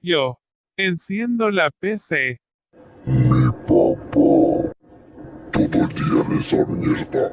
Yo. Enciendo la PC. Mi papá. Todo el día en esa mierda.